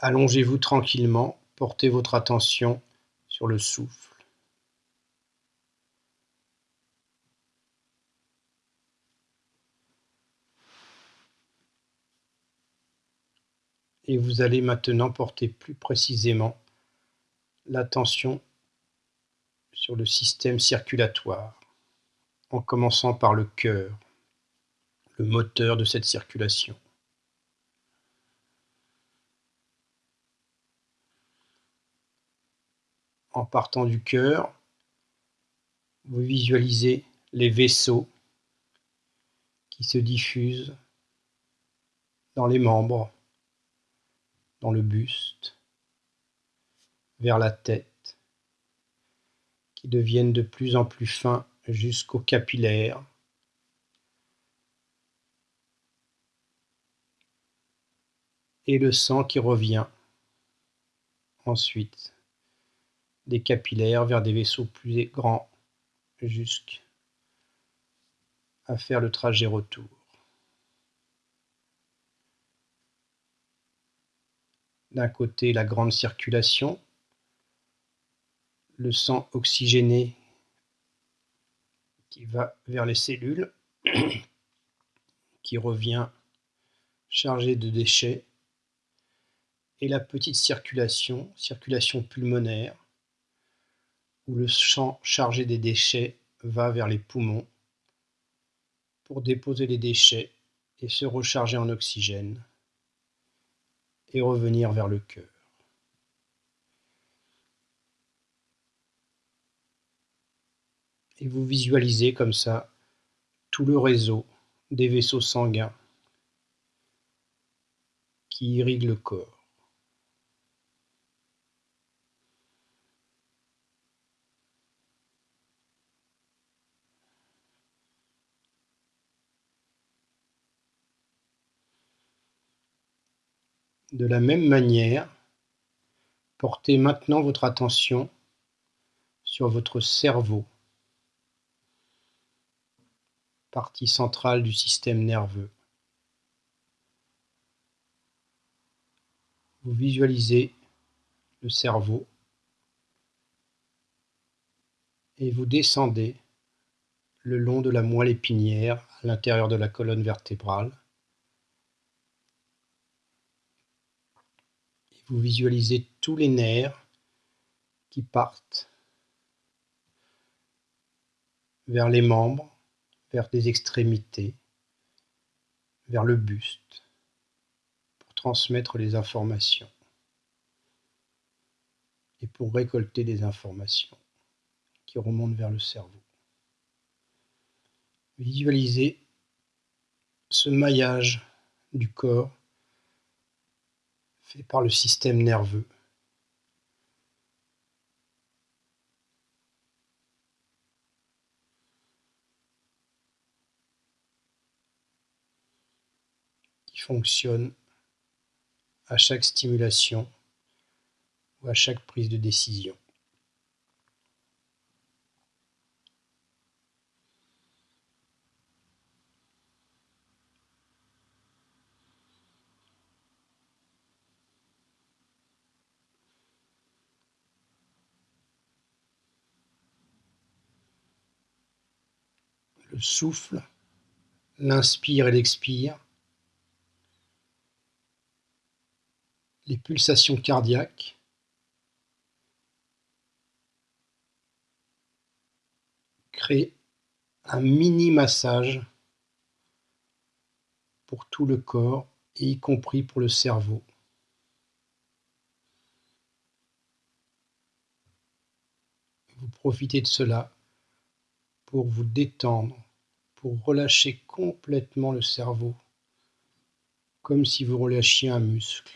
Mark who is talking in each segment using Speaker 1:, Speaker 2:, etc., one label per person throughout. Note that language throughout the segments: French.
Speaker 1: Allongez-vous tranquillement, portez votre attention sur le souffle. Et vous allez maintenant porter plus précisément l'attention sur le système circulatoire, en commençant par le cœur, le moteur de cette circulation. En partant du cœur, vous visualisez les vaisseaux qui se diffusent dans les membres, dans le buste, vers la tête, qui deviennent de plus en plus fins jusqu'aux capillaires, et le sang qui revient ensuite des capillaires vers des vaisseaux plus grands jusqu'à faire le trajet retour. D'un côté, la grande circulation, le sang oxygéné qui va vers les cellules, qui revient chargé de déchets, et la petite circulation, circulation pulmonaire, où le champ chargé des déchets va vers les poumons pour déposer les déchets et se recharger en oxygène et revenir vers le cœur. Et vous visualisez comme ça tout le réseau des vaisseaux sanguins qui irriguent le corps. De la même manière, portez maintenant votre attention sur votre cerveau, partie centrale du système nerveux. Vous visualisez le cerveau et vous descendez le long de la moelle épinière à l'intérieur de la colonne vertébrale Vous visualisez tous les nerfs qui partent vers les membres, vers des extrémités, vers le buste, pour transmettre les informations et pour récolter des informations qui remontent vers le cerveau. Visualisez ce maillage du corps fait par le système nerveux. qui fonctionne à chaque stimulation ou à chaque prise de décision. Le souffle, l'inspire et l'expire, les pulsations cardiaques, créent un mini massage pour tout le corps et y compris pour le cerveau. Vous profitez de cela pour vous détendre, pour relâcher complètement le cerveau, comme si vous relâchiez un muscle.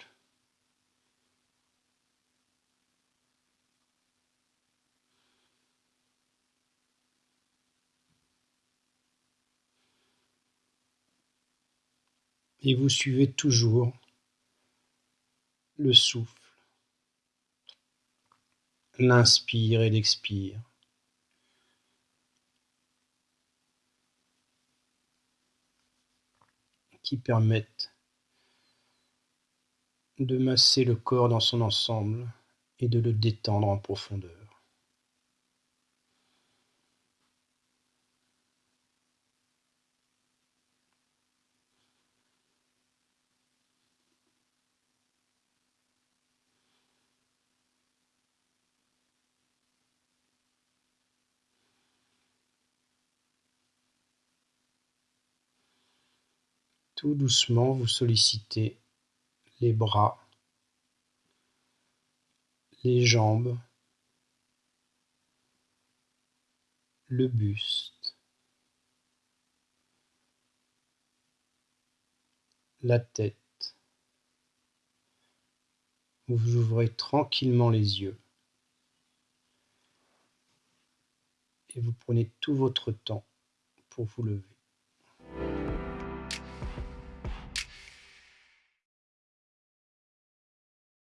Speaker 1: Et vous suivez toujours le souffle, l'inspire et l'expire. Permettent de masser le corps dans son ensemble et de le détendre en profondeur. Tout doucement, vous sollicitez les bras, les jambes, le buste, la tête. Vous ouvrez tranquillement les yeux et vous prenez tout votre temps pour vous lever.